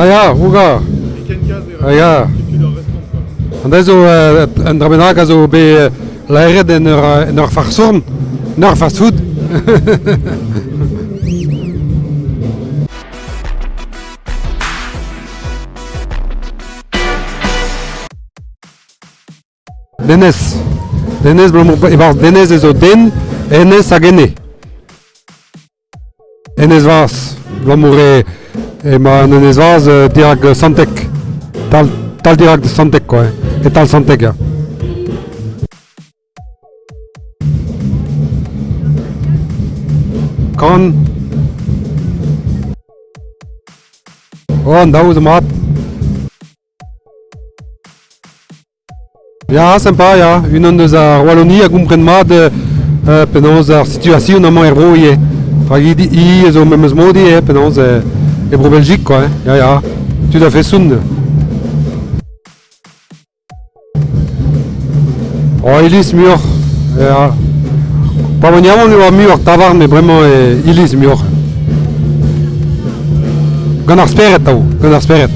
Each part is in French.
Ah ya, rouga. Ah ya. An da zo an dramenak a zo be laeret en ur, en ur farsorn, en ur fast food. Denez. Denez, blomor, ebar denez ezo den, enez a gene. Enez vaz, blomore... ma Enes was uh, dirag santek. Tal, tal dirag santek quoi, et tal santek ja. Kan. Oh, daou de mat. Ja, sympa, ja. Une de za Wallonie a gompren mat uh, penaos ar situazion amañ er bro ie. Hag i, i zo memes modi e penaos e, e bro Belgique, quoi. Eh. Ja, ja. Tout à fait soun. Oh, ilis mur. Ja. Pa yaman eo mur tavar, mais vraiment e, ilis mur. Gant ar speret, tao. Gant ar speret.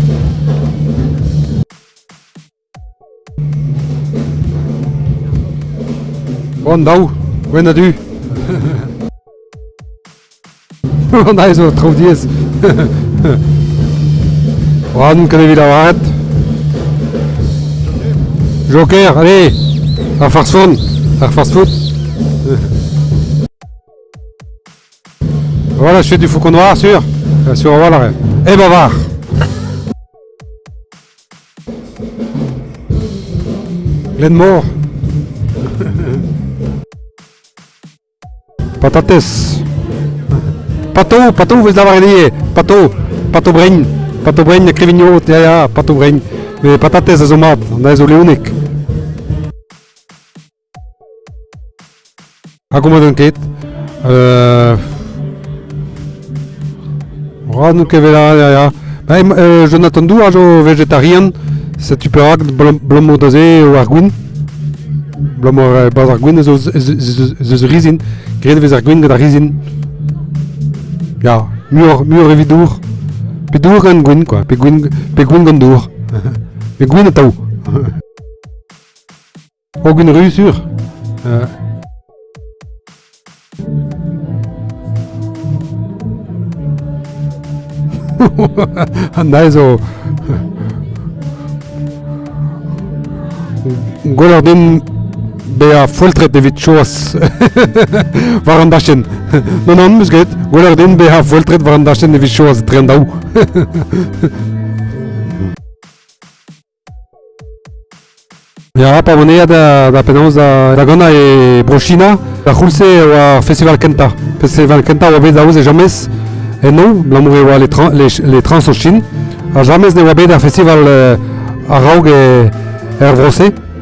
Bon, daou. Gwen a du. da is zo tro dies. Wan a waret. Joker, allez. Ar farson. Ar farsfoot. Voilà, je fais du faucon noir, sûr. Bien sûr, voilà. Et bavard. Glenmore. Patates. Pato, pato, vez da varenie. Pato, pato bregn. Pato bregn, krivigno, ja, ja, pato bregn. Me patates a zo mat, da ez o leonik. Ha gomma d'un ket. Euh... Oh. Bah, euh, Jonathan Dou, a jo vegetarian. Se tu peux rak blom o daze o ar gwin. Blom o baz ar gwin zo zo rizin. Gret vez rizin. Ya, mur, mur evit dour. Pe dour gant gwen, kwa. Pe gwen, pe gwen gant dour. pe gwen ataou. o gwen reusur. Uh. An da zo... Gwell ar den be a foltret evit choas war an dachen. Non an mus get, goler den be a foltret war an dachen evit choas dren daou. Ja, pa monead da, da penaos da, gana e brochina, da c'houlse oa festival kenta. Festival kenta oa bet daouz e jamez, e non, blamour oa les, tran, les, les trans a ne oa bet da festival euh, a raog e er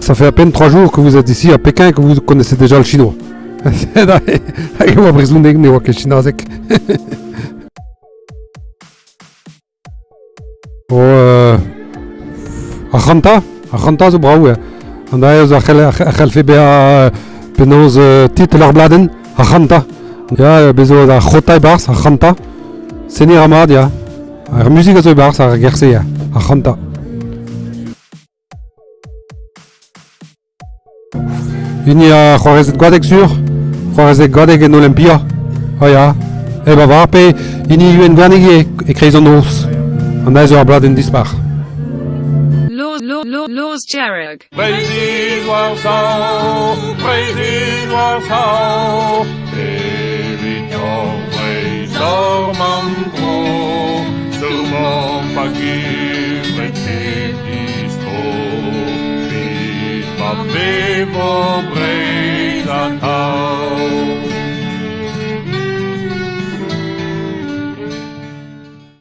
Ça fait à peine 3 jours que vous êtes ici à Pékin et que vous connaissez déjà le chinois. Hag e oa brezounek ne oa ket chinazek. o, euh, ar chanta, ar chanta zo braou, eh. An da eus a c'helfe be a penaos titel ar bladen, a Hini a c'hoarezet gwadek sur, c'hoarezet gwadek en Olympia. Ha ya, e ba war pe, hini yuen gwanig e, e kreiz an oz. An aiz ur blad en dispar. Lors Jerrig. Praise Warsaw, praise Warsaw, people bring.